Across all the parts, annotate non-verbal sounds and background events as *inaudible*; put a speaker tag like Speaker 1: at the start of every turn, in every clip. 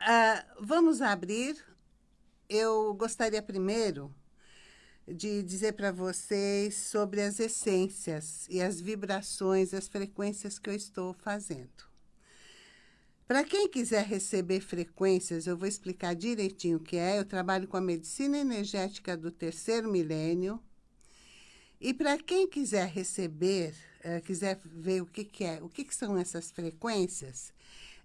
Speaker 1: Uh, vamos abrir. Eu gostaria primeiro de dizer para vocês sobre as essências e as vibrações, as frequências que eu estou fazendo. Para quem quiser receber frequências, eu vou explicar direitinho o que é. Eu trabalho com a medicina energética do terceiro milênio. E para quem quiser receber, uh, quiser ver o que, que é, o que, que são essas frequências,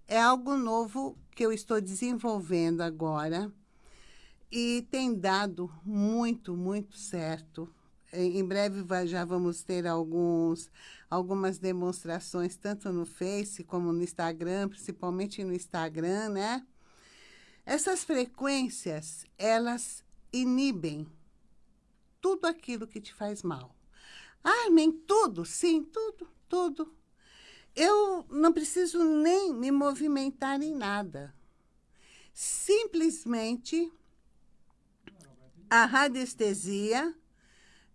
Speaker 1: é algo novo que eu estou desenvolvendo agora e tem dado muito, muito certo. Em breve já vamos ter alguns, algumas demonstrações, tanto no Face como no Instagram, principalmente no Instagram, né? Essas frequências, elas inibem tudo aquilo que te faz mal. Ah, tudo? Sim, tudo, tudo. Eu não preciso nem me movimentar em nada. Simplesmente a radiestesia,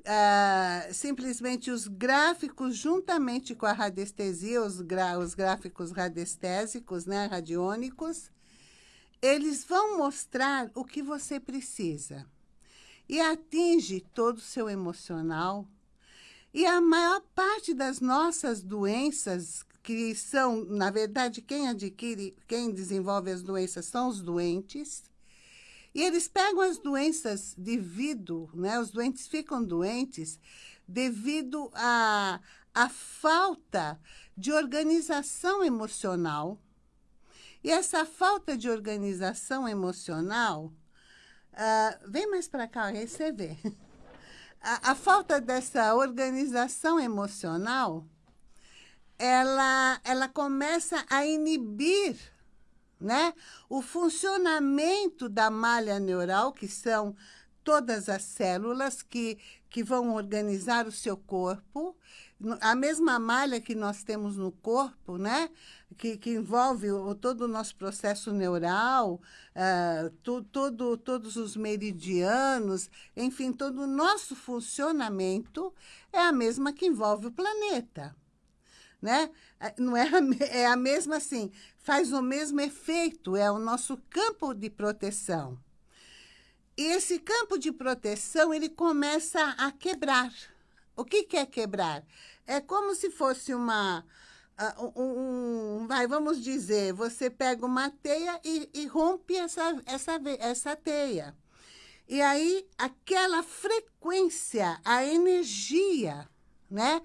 Speaker 1: uh, simplesmente os gráficos, juntamente com a radiestesia, os, os gráficos radiestésicos, né, radiônicos, eles vão mostrar o que você precisa. E atinge todo o seu emocional. E a maior parte das nossas doenças, que são, na verdade, quem adquire, quem desenvolve as doenças são os doentes, e eles pegam as doenças devido, né? Os doentes ficam doentes devido à a, a falta de organização emocional. E essa falta de organização emocional, uh, vem mais para cá, vê. *laughs* A, a falta dessa organização emocional, ela, ela começa a inibir né? O funcionamento da malha neural, que são todas as células que, que vão organizar o seu corpo, a mesma malha que nós temos no corpo, né? que, que envolve o, todo o nosso processo neural, uh, tu, todo, todos os meridianos, enfim, todo o nosso funcionamento é a mesma que envolve o planeta né? É, não é, *laughs* é a mesma assim, faz o mesmo efeito, é o nosso campo de proteção. E esse campo de proteção, ele começa a quebrar. O que, que é quebrar? É como se fosse uma... Um, um, vai, vamos dizer, você pega uma teia e, e rompe essa, essa, essa teia. E aí, aquela frequência, a energia, né?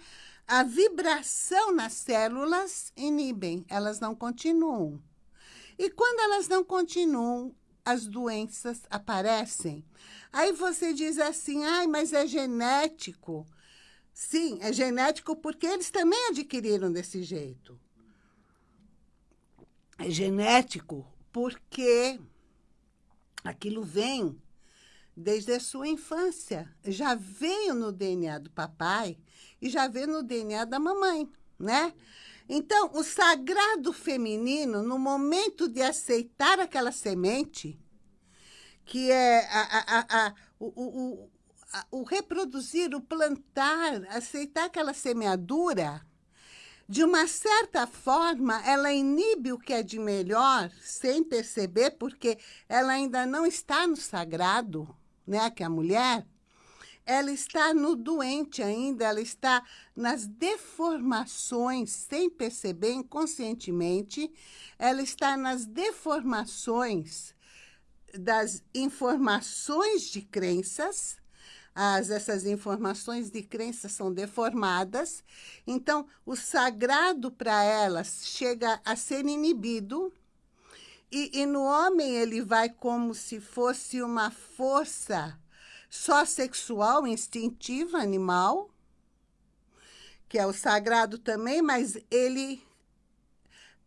Speaker 1: A vibração nas células inibem, elas não continuam. E quando elas não continuam, as doenças aparecem. Aí você diz assim, ai, mas é genético. Sim, é genético porque eles também adquiriram desse jeito. É genético porque aquilo vem desde a sua infância. Já veio no DNA do papai e já vê no DNA da mamãe, né? Então, o sagrado feminino, no momento de aceitar aquela semente, que é a, a, a, o, o, o reproduzir, o plantar, aceitar aquela semeadura, de uma certa forma, ela inibe o que é de melhor, sem perceber, porque ela ainda não está no sagrado, né, que é a mulher, ela está no doente ainda, ela está nas deformações, sem perceber, inconscientemente, ela está nas deformações das informações de crenças, as, essas informações de crenças são deformadas, então o sagrado para elas chega a ser inibido, e, e no homem ele vai como se fosse uma força só sexual, instintiva, animal, que é o sagrado também, mas ele,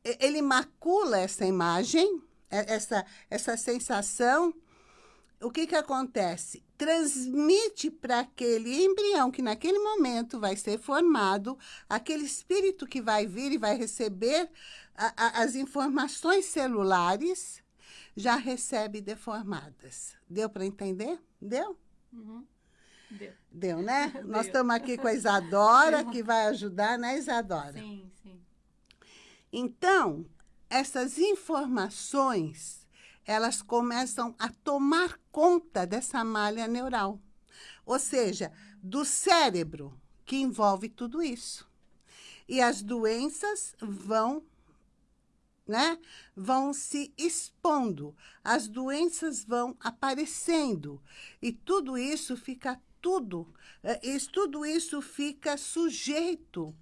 Speaker 1: ele macula essa imagem, essa, essa sensação. O que, que acontece? Transmite para aquele embrião que naquele momento vai ser formado, aquele espírito que vai vir e vai receber a, a, as informações celulares, já recebe deformadas. Deu para entender? Deu?
Speaker 2: Uhum. Deu.
Speaker 1: Deu, né? *laughs* Deu. Nós estamos aqui com a Isadora, que vai ajudar, né, Isadora?
Speaker 2: Sim, sim.
Speaker 1: Então, essas informações, elas começam a tomar conta dessa malha neural. Ou seja, do cérebro, que envolve tudo isso. E as doenças vão, né, vão se expondo, as doenças vão aparecendo. E tudo isso fica tudo, eh, tudo isso fica sujeito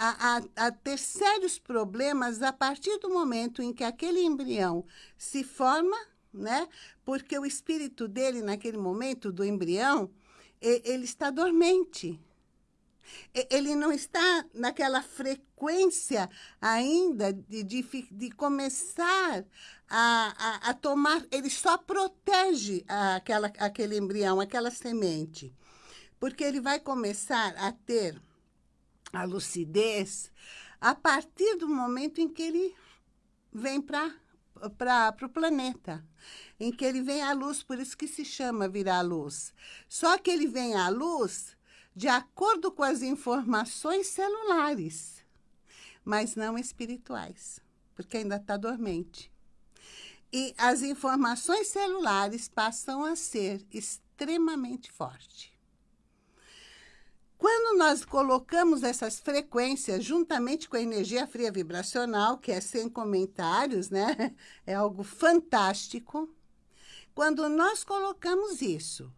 Speaker 1: a, a, a, ter sérios problemas a partir do momento em que aquele embrião se forma, né? Porque o espírito dele, naquele momento do embrião, ele está dormente. Ele não está naquela frequência ainda de, de, de começar a, a, a, tomar... Ele só protege aquela, aquele embrião, aquela semente. Porque ele vai começar a ter a lucidez a partir do momento em que ele vem para para o planeta, em que ele vem à luz, por isso que se chama virar luz. Só que ele vem à luz de acordo com as informações celulares, mas não espirituais, porque ainda está dormente. E as informações celulares passam a ser extremamente fortes. Quando nós colocamos essas frequências juntamente com a energia fria vibracional, que é sem comentários, né? *laughs* É algo fantástico. Quando nós colocamos isso,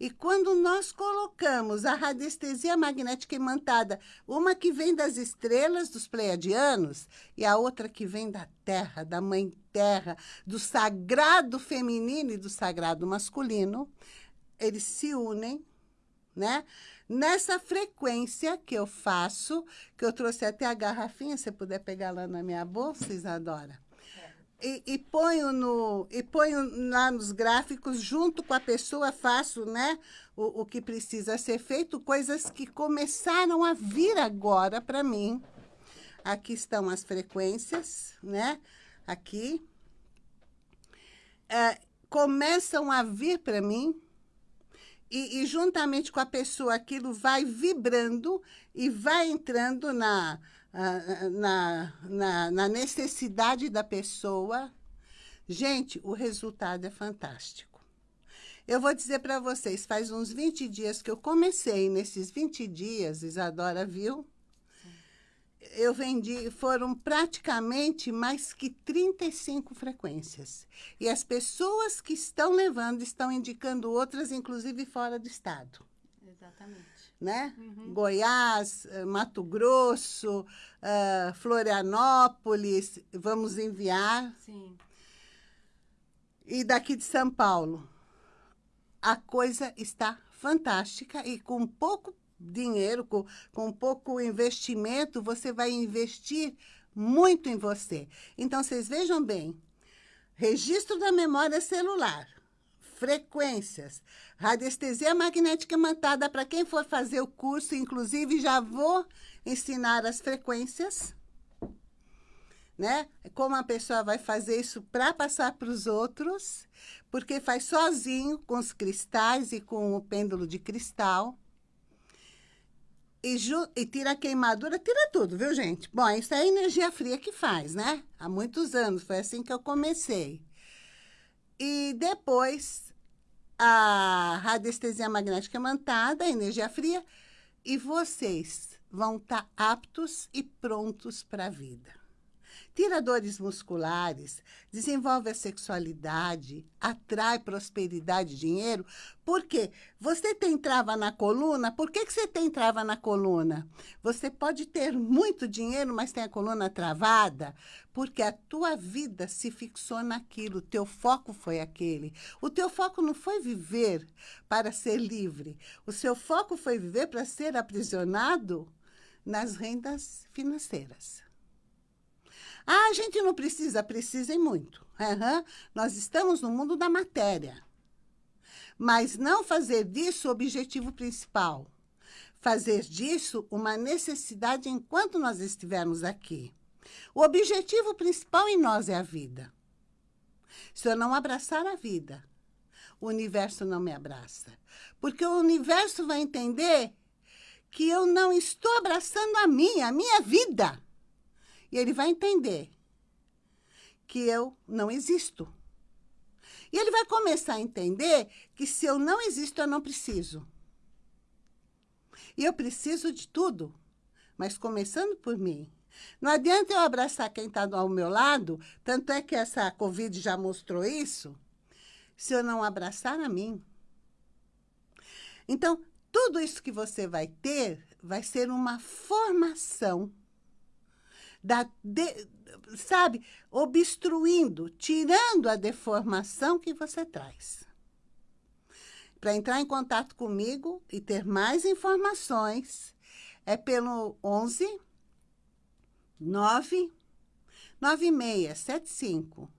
Speaker 1: e quando nós colocamos a radiestesia magnética imantada, uma que vem das estrelas dos pleiadianos e a outra que vem da terra, da mãe terra, do sagrado feminino e do sagrado masculino, eles se unem, né? Nessa frequência que eu faço, que eu trouxe até a garrafinha, se puder pegar lá na minha bolsa, Isadora. E, e, ponho no, e ponho lá nos gráficos, junto com a pessoa, faço né, o, o que precisa ser feito, coisas que começaram a vir agora para mim. Aqui estão as frequências, né? Aqui. É, começam a vir para mim e, e, juntamente com a pessoa aquilo vai vibrando e vai entrando na, na, na, na necessidade da pessoa. Gente, o resultado é fantástico. Eu vou dizer para vocês, faz uns 20 dias que eu comecei, nesses 20 dias, Isadora viu, eu vendi, foram praticamente mais que 35 frequências. E as pessoas que estão levando estão indicando outras, inclusive fora do estado.
Speaker 2: Exatamente.
Speaker 1: Né? Uhum. Goiás, eh, Mato Grosso, uh, Florianópolis, vamos enviar.
Speaker 2: Sim.
Speaker 1: E daqui de São Paulo. A coisa está fantástica e com pouco dinheiro, com, com pouco investimento, você vai investir muito em você. Então, vocês vejam bem, registro da memória celular, frequências, radiestesia magnética imantada, para quem for fazer o curso, inclusive já vou ensinar as frequências, né? Como a pessoa vai fazer isso para passar para os outros, porque faz sozinho com os cristais e com o pêndulo de cristal e, e, tira a queimadura, tira tudo, viu, gente? Bom, isso é a energia fria que faz, né? Há muitos anos, foi assim que eu comecei. E depois, a radiestesia magnética mantada, a energia fria, e vocês vão estar tá aptos e prontos para a vida tira dores musculares, desenvolve a sexualidade, atrai prosperidade e dinheiro. Por quê? Você tem trava na coluna, por que, que você tem trava na coluna? Você pode ter muito dinheiro, mas tem a coluna travada, porque a tua vida se fixou naquilo, o teu foco foi aquele. O teu foco não foi viver para ser livre, o seu foco foi viver para ser aprisionado nas rendas financeiras. Ah, a gente não precisa, precisem muito. Uhum. Nós estamos no mundo da matéria. Mas não fazer disso o objetivo principal. Fazer disso uma necessidade enquanto nós estivermos aqui. O objetivo principal em nós é a vida. Se eu não abraçar a vida, o universo não me abraça. Porque o universo vai entender que eu não estou abraçando a minha, a minha vida. E ele vai entender que eu não existo. E ele vai começar a entender que se eu não existo, eu não preciso. E eu preciso de tudo, mas começando por mim. Não adianta eu abraçar quem está ao meu lado, tanto é que essa Covid já mostrou isso, se eu não abraçar a mim. Então, tudo isso que você vai ter vai ser uma formação da, de, sabe, obstruindo, tirando a deformação que você traz. Para entrar em contato comigo e ter mais informações, é pelo 11 9 9675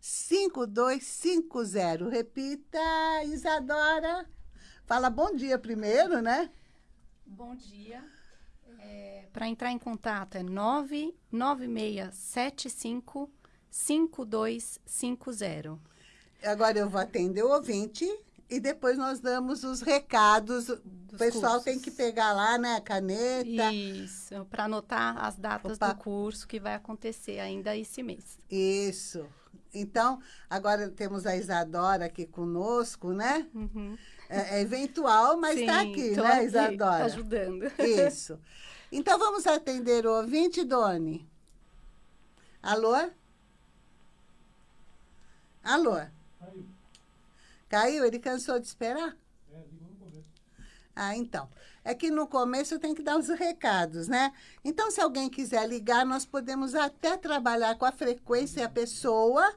Speaker 1: 5250. Repita, Isadora. Fala bom dia primeiro, né?
Speaker 2: Bom dia. É, Para entrar em contato é 99675 5250.
Speaker 1: Agora eu vou atender o ouvinte e depois nós damos os recados. o pessoal
Speaker 2: cursos.
Speaker 1: tem que pegar lá, né, a caneta.
Speaker 2: Isso, para anotar as datas
Speaker 1: Opa.
Speaker 2: do curso que vai acontecer ainda esse mês.
Speaker 1: Isso. Então, agora temos a Isadora aqui conosco, né?
Speaker 2: Uhum.
Speaker 1: É, é eventual, mas está aqui, né,
Speaker 2: aqui
Speaker 1: Isadora?
Speaker 2: Ajudando.
Speaker 1: Isso. Então, vamos atender o ouvinte, Doni. Alô? Alô? Caiu. Ele cansou de esperar? Ah, então. É que no começo tem que dar os recados, né? Então, se alguém quiser ligar, nós podemos até trabalhar com a frequência e a pessoa.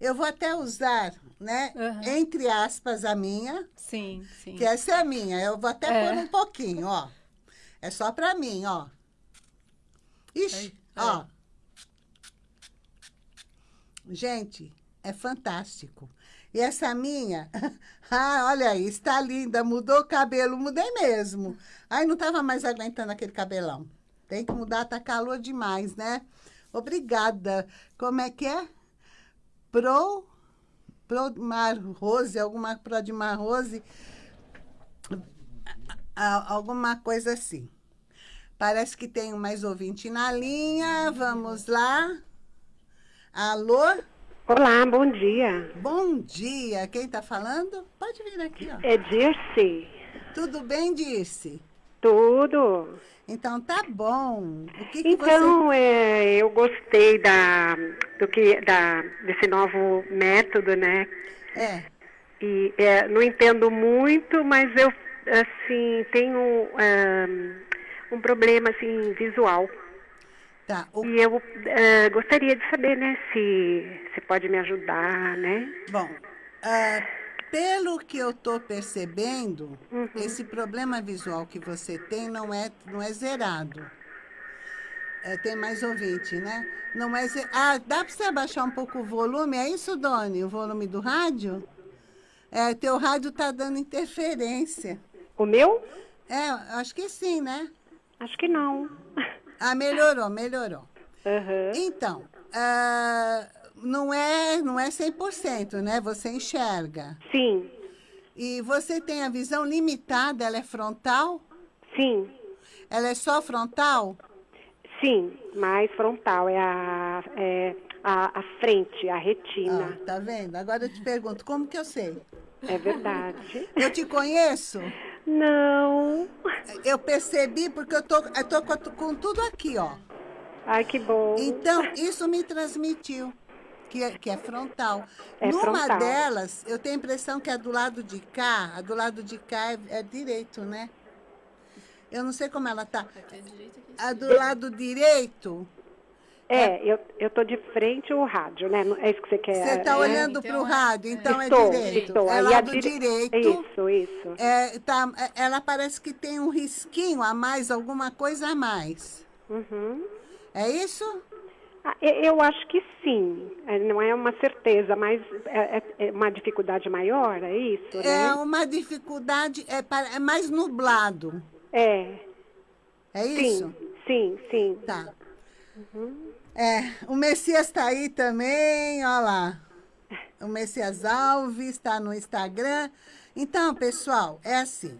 Speaker 1: Eu vou até usar, né,
Speaker 2: Aham.
Speaker 1: entre aspas, a minha,
Speaker 2: Sim, sim.
Speaker 1: que essa é a minha. Eu vou até
Speaker 2: É.
Speaker 1: pôr um pouquinho, ó. É só pra mim, ó. Ixi,
Speaker 2: Aí,
Speaker 1: ó. Gente, é fantástico. E essa minha, *laughs* ah, olha aí, está linda, mudou o cabelo, mudei mesmo. Ai, não estava mais aguentando aquele cabelão. Tem que mudar, tá calor demais, né? Obrigada. Como é que é? Pro, Prodmar Rose, alguma Prodmar Rose, a- alguma coisa assim. Parece que tem mais ouvinte na linha. Vamos lá. Alô?
Speaker 3: Olá, bom dia.
Speaker 1: Bom dia. Quem está falando? Pode vir aqui, ó.
Speaker 3: É Dirce.
Speaker 1: Tudo bem, Dirce?
Speaker 3: Tudo.
Speaker 1: Então tá bom. O que, que
Speaker 3: Então, é, eu gostei da, do que, da, desse novo método, né?
Speaker 1: você... É,
Speaker 3: E é, não entendo muito, mas eu, assim, tenho um, um problema, assim, visual.
Speaker 1: tá. O-
Speaker 3: E eu é, gostaria de saber, né, se você pode me ajudar, né?
Speaker 1: Bom, ah, pelo que eu estou percebendo, esse problema visual que você tem não é, não é zerado. É, tem mais ouvinte, né? Não é ze- Ah, dá para você abaixar um pouco o volume? É isso, Doni? O volume do rádio? É, teu rádio está dando interferência.
Speaker 3: O meu?
Speaker 1: É, acho que sim, né?
Speaker 3: Acho que não.
Speaker 1: Ah, melhorou, melhorou.
Speaker 3: Aham.
Speaker 1: Então, ah, não é, não é 100%, né? Você enxerga.
Speaker 3: Sim,
Speaker 1: E você tem a visão limitada, ela é frontal?
Speaker 3: sim.
Speaker 1: Ela é só frontal?
Speaker 3: Sim, mais frontal, é a, é a, a frente, a retina.
Speaker 1: Ah, tá vendo? Agora eu te pergunto, como que eu sei?
Speaker 3: É verdade. *laughs*
Speaker 1: Eu te conheço?
Speaker 3: Não.
Speaker 1: Eu percebi porque eu tô, eu tô com, com tudo aqui, ó.
Speaker 3: Ai, que bom.
Speaker 1: Então, isso me transmitiu, que é, que é frontal.
Speaker 3: É
Speaker 1: Numa
Speaker 3: frontal.
Speaker 1: delas, eu tenho a impressão que a do lado de cá, a do lado de cá é, é direito, né? Eu não sei como ela tá. A do lado direito,
Speaker 3: É, eu, eu tô de frente ao rádio, né? É isso que você quer.
Speaker 1: você está
Speaker 3: é?
Speaker 1: olhando
Speaker 2: então
Speaker 1: para o
Speaker 2: é-
Speaker 1: rádio, então é
Speaker 3: estou,
Speaker 1: direito.
Speaker 3: Estou.
Speaker 1: É lado
Speaker 3: dire-
Speaker 1: direito.
Speaker 3: Isso, isso.
Speaker 1: É, tá, é- ela parece que tem um risquinho a mais, alguma coisa a mais.
Speaker 3: Uhum.
Speaker 1: É isso?
Speaker 3: Ah, eu acho que sim. É, Não é uma certeza, mas é, é- é uma dificuldade maior, é isso,
Speaker 1: É
Speaker 3: né?
Speaker 1: uma dificuldade, é, é mais nublado.
Speaker 3: É.
Speaker 1: É isso?
Speaker 3: Sim, sim, sim.
Speaker 1: Tá. É, o Messias está aí também, olha lá. O Messias Alves está no Instagram. Então, pessoal, é assim.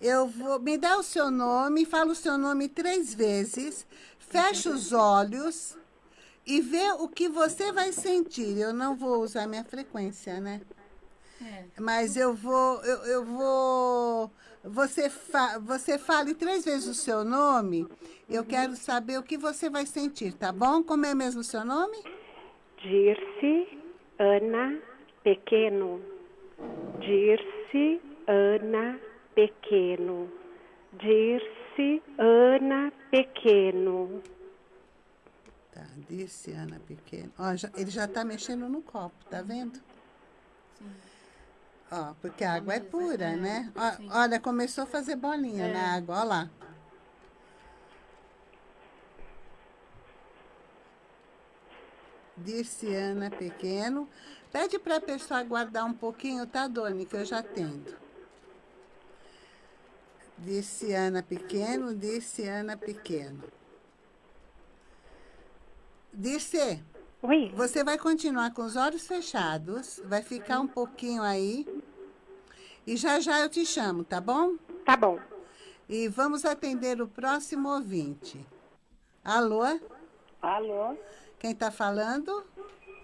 Speaker 1: Eu vou. Me dá o seu nome, fala o seu nome três vezes, fecha os olhos e vê o que você vai sentir. Eu não vou usar minha frequência, né?
Speaker 2: É.
Speaker 1: Mas eu vou, eu, eu vou, você, fa, você fale três vezes o seu nome, eu quero saber o que você vai sentir, tá bom? Como é mesmo o seu nome?
Speaker 3: Dirce Ana Pequeno. Dirce Ana Pequeno. Dirce Ana Pequeno.
Speaker 1: Disse Ana Pequeno. Ó, já- ele já está mexendo no copo, tá vendo? Ó, porque a água é pura, né? Ó, olha, começou a fazer bolinha na água, ó lá. Disse Ana Pequeno. Pede para a pessoa aguardar um pouquinho, tá, Doni? Que eu já atendo. Disse Ana Pequeno, disse Ana Pequeno. Disse,
Speaker 3: Oi.
Speaker 1: você vai continuar com os olhos fechados, vai ficar um pouquinho aí. E já já eu te chamo, tá bom?
Speaker 3: Tá bom.
Speaker 1: E vamos atender o próximo ouvinte. Alô?
Speaker 4: Alô,
Speaker 1: Quem está falando?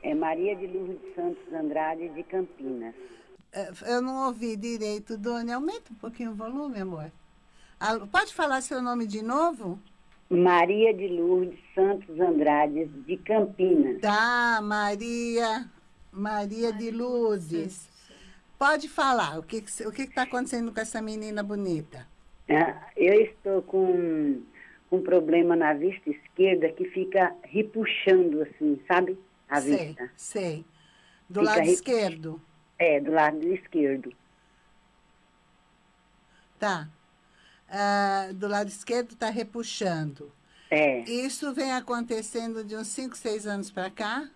Speaker 4: é Maria de Lourdes Santos Andrade, de Campinas.
Speaker 1: Eh, Eu não ouvi direito, Dona. Aumenta um pouquinho o volume, amor. Alô, pode falar seu nome de novo?
Speaker 4: Maria de Lourdes Santos Andrade, de Campinas.
Speaker 1: Tá, Maria. Maria de Lourdes. Pode falar. O que que cê- o que está acontecendo com essa menina bonita?
Speaker 4: Ah, Eu estou com um problema na vista esquerda que fica repuxando, assim, sabe? A
Speaker 1: sei,
Speaker 4: vista.
Speaker 1: sei. Do
Speaker 4: Fica
Speaker 1: lado esquerdo.
Speaker 4: É, do lado esquerdo.
Speaker 1: Tá. Ah, do lado esquerdo está repuxando.
Speaker 4: É,
Speaker 1: Isso vem acontecendo de uns 5, 6 anos para cá?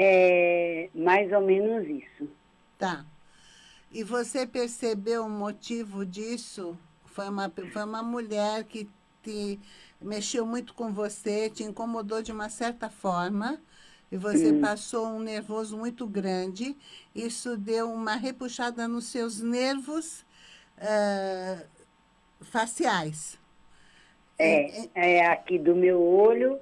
Speaker 4: é mais ou menos isso.
Speaker 1: Tá. E você percebeu o motivo disso? Foi uma, foi uma mulher que te mexeu muito com você, te incomodou de uma certa forma, e você passou um nervoso muito grande. Isso deu uma repuxada nos seus nervos ah, faciais.
Speaker 4: É, é aqui do meu olho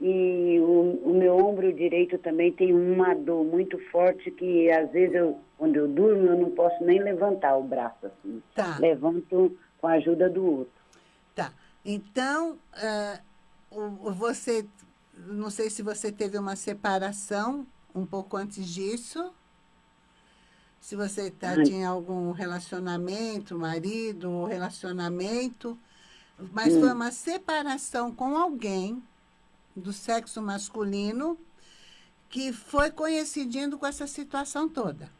Speaker 4: e o, o meu ombro direito também tem uma dor muito forte que às vezes eu, quando eu durmo eu não posso nem levantar o braço assim.
Speaker 1: Tá.
Speaker 4: Levanto com a ajuda do outro.
Speaker 1: Tá. Então, o- você, não sei se você teve uma separação um pouco antes disso. Se você tá, tinha algum relacionamento, marido, ou relacionamento, mas foi uma separação com alguém do sexo masculino que foi coincidindo com essa situação toda.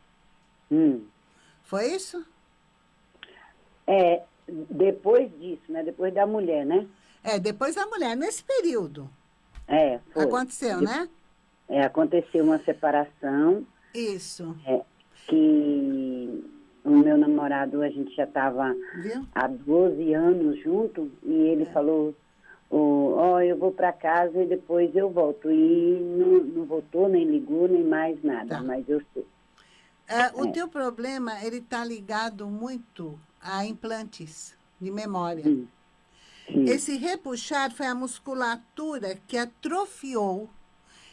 Speaker 4: Hum.
Speaker 1: Foi isso?
Speaker 4: É, depois disso, né? Depois da mulher, né?
Speaker 1: É, depois a mulher, nesse período,
Speaker 4: É, foi.
Speaker 1: aconteceu, né?
Speaker 4: É, aconteceu uma separação
Speaker 1: Isso,
Speaker 4: é, que o meu namorado, a gente já estava há 12 anos junto e ele falou, ó, ó, eu vou para casa e depois eu volto. E não, não voltou, nem ligou, nem mais nada,
Speaker 1: Tá.
Speaker 4: mas eu sei.
Speaker 1: É, o teu problema, ele está ligado muito a implantes de memória.
Speaker 4: Sim. Sim.
Speaker 1: Esse repuxar foi a musculatura que atrofiou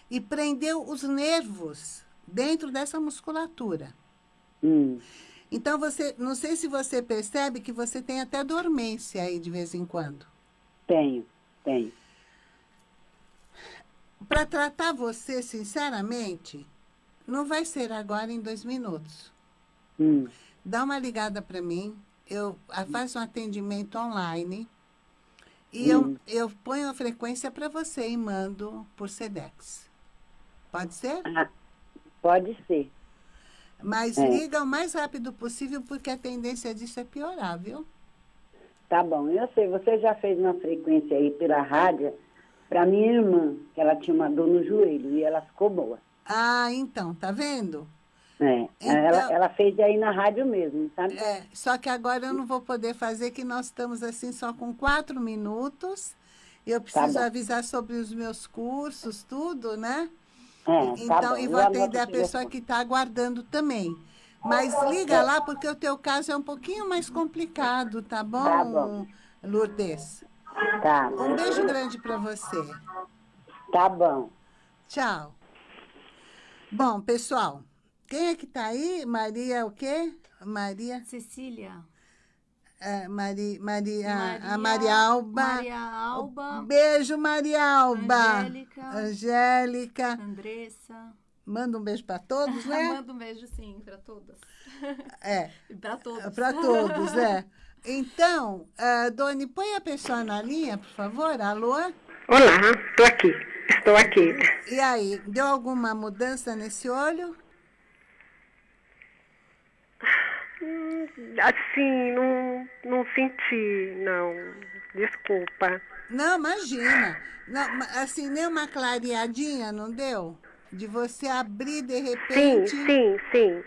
Speaker 1: e prendeu os nervos dentro dessa musculatura.
Speaker 4: Hum,
Speaker 1: Então, você, não sei se você percebe que você tem até dormência aí de vez em quando.
Speaker 4: tenho, tenho.
Speaker 1: Para tratar você, sinceramente, não vai ser agora em dois minutos.
Speaker 4: Hum,
Speaker 1: Dá uma ligada para mim, eu faço um atendimento online e eu, eu ponho a frequência para você e mando por Sedex. Pode ser?
Speaker 4: ah, pode ser.
Speaker 1: Mas
Speaker 4: É.
Speaker 1: liga o mais rápido possível, porque a tendência disso é piorar, viu?
Speaker 4: Tá bom, eu sei, você já fez uma frequência aí pela rádio para minha irmã, que ela tinha uma dor no joelho e ela ficou boa.
Speaker 1: Ah, então, tá vendo?
Speaker 4: É,
Speaker 1: Então-
Speaker 4: ela, ela fez aí na rádio mesmo, sabe?
Speaker 1: É, só que agora eu não vou poder fazer, que nós estamos assim só com quatro minutos. Eu preciso
Speaker 4: Tá
Speaker 1: avisar sobre os meus cursos, tudo, né?
Speaker 4: É, tá
Speaker 1: Então,
Speaker 4: bom.
Speaker 1: e
Speaker 4: Eu
Speaker 1: vou atender a pessoa que está aguardando também. Mas liga lá, porque o teu caso é um pouquinho mais complicado, tá bom,
Speaker 4: Tá bom.
Speaker 1: Lourdes?
Speaker 4: Tá,
Speaker 1: Um beijo grande para você.
Speaker 4: Tá bom.
Speaker 1: Tchau. Bom, pessoal, quem é que tá aí? Maria o quê? Maria...
Speaker 2: Cecília.
Speaker 1: É, Mari, Maria,
Speaker 2: Maria,
Speaker 1: a Maria Alba.
Speaker 2: Maria Alba.
Speaker 1: Beijo, Maria Alba.
Speaker 2: Angélica.
Speaker 1: Angélica.
Speaker 2: Andressa.
Speaker 1: Manda um beijo para todos, né? *laughs*
Speaker 2: Manda um beijo, sim, para todas.
Speaker 1: É, *laughs*
Speaker 2: E para todos.
Speaker 1: para todos, é. Então, uh, Doni, põe a pessoa na linha, por favor. Alô?
Speaker 3: Olá, estou aqui. Estou aqui.
Speaker 1: E aí, deu alguma mudança nesse olho?
Speaker 3: Hum, Assim, não, não senti, não. Desculpa.
Speaker 1: Não, imagina. Não, assim, nem uma clareadinha, não deu? De você abrir de
Speaker 3: Sim,
Speaker 1: repente.
Speaker 3: sim, sim.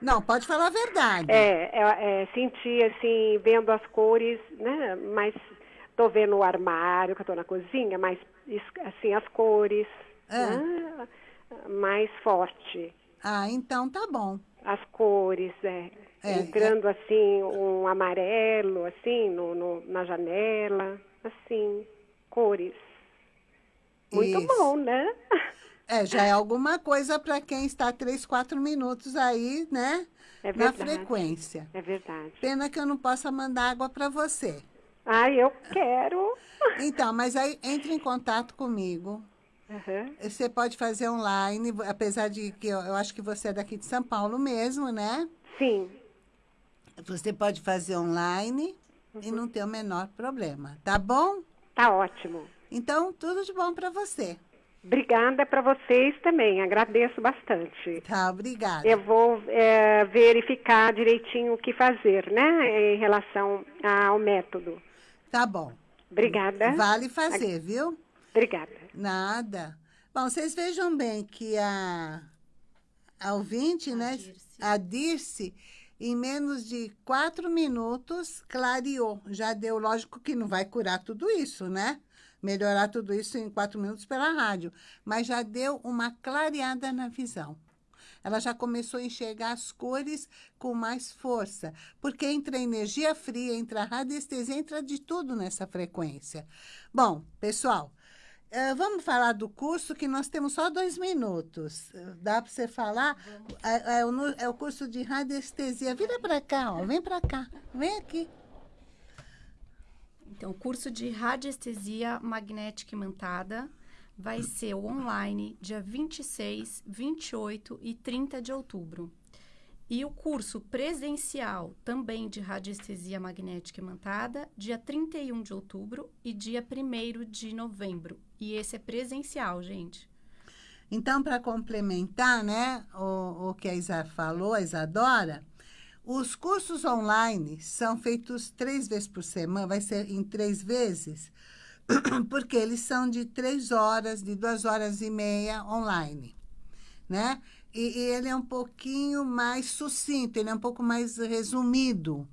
Speaker 1: Não, pode falar a verdade.
Speaker 3: É, é, é, senti assim, vendo as cores, né? Mas tô vendo o armário, que eu tô na cozinha, mas assim, as cores,
Speaker 1: É.
Speaker 3: né? mais forte.
Speaker 1: Ah, então tá bom.
Speaker 3: As cores, é.
Speaker 1: É,
Speaker 3: Entrando assim, um amarelo, assim, no, no- na janela, assim, cores. Muito
Speaker 1: Isso.
Speaker 3: bom, né?
Speaker 1: É, já é alguma coisa para quem está três, quatro minutos aí, né?
Speaker 3: É
Speaker 1: na frequência.
Speaker 3: É verdade.
Speaker 1: Pena que eu não possa mandar água para você.
Speaker 3: Ai, eu quero. *laughs*
Speaker 1: Então, mas aí entre em contato comigo.
Speaker 3: Aham.
Speaker 1: Você pode fazer online, apesar de que eu, eu acho que você é daqui de São Paulo mesmo, né?
Speaker 3: Sim,
Speaker 1: Você pode fazer online
Speaker 3: Uhum.
Speaker 1: e não ter o menor problema, tá bom?
Speaker 3: tá ótimo.
Speaker 1: Então, tudo de bom para você.
Speaker 3: Obrigada para vocês também, agradeço bastante.
Speaker 1: Tá, obrigada.
Speaker 3: Eu vou é, verificar direitinho o que fazer, né, em relação ao método.
Speaker 1: Tá bom.
Speaker 3: Obrigada.
Speaker 1: Vale fazer, viu?
Speaker 3: Obrigada.
Speaker 1: Nada. Bom, vocês vejam bem que a, a ouvinte, né,
Speaker 2: Dirce.
Speaker 1: a Dirce, em menos de quatro minutos, clareou. Já deu, lógico que não vai curar tudo isso, né? Melhorar tudo isso em quatro minutos pela rádio. Mas já deu uma clareada na visão. Ela já começou a enxergar as cores com mais força. Porque entra energia fria, entra radiestesia, entra de tudo nessa frequência. Bom, pessoal, eh, vamos falar do curso, que nós temos só dois minutos. Dá para você falar? É, é o, é o curso de radiestesia. Vira para cá, ó. Vem para cá. Vem aqui.
Speaker 2: Então, o curso de radiestesia magnética imantada vai ser online dia 26, 28 e 30 de outubro. E o curso presencial também de radiestesia magnética imantada, dia 31 de outubro e dia 1 de novembro. E esse é presencial, gente.
Speaker 1: Então, para complementar né, o, o que a Isa falou, a Isadora, os cursos online são feitos três vezes por semana, vai ser em três vezes, *clears throat* porque eles são de três horas, de duas horas e meia online, né? E, e ele é um pouquinho mais sucinto, ele é um pouco mais resumido.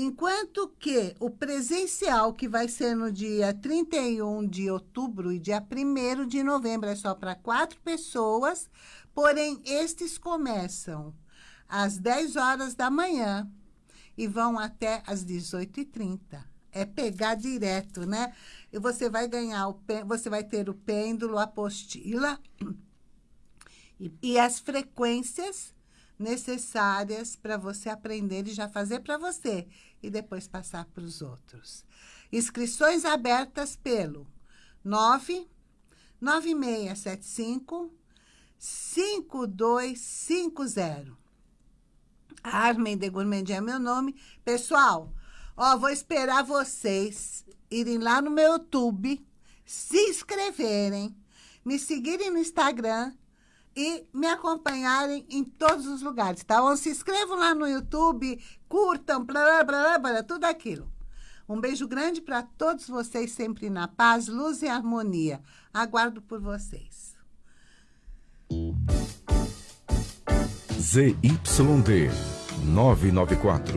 Speaker 1: Enquanto que o presencial, que vai ser no dia 31 de outubro e dia 1 de novembro, é só para quatro pessoas, porém, estes começam às 10 horas da manhã e vão até às 18h30. É pegar direto, né? E você vai ganhar, o você vai ter o pêndulo, a apostila e, e as frequências necessárias para você aprender e já fazer para você e depois passar para os outros. Inscrições abertas pelo 9 9675 5250. Armen de Gourmand é meu nome. Pessoal, ó, vou esperar vocês irem lá no meu YouTube, se inscreverem, me seguirem no Instagram e me acompanharem em todos os lugares, tá bom? Se inscrevam lá no YouTube, curtam, blá, blá, blá, blá, tudo aquilo. Um beijo grande para todos vocês, sempre na paz, luz e harmonia. Aguardo por vocês.
Speaker 5: ZYD 994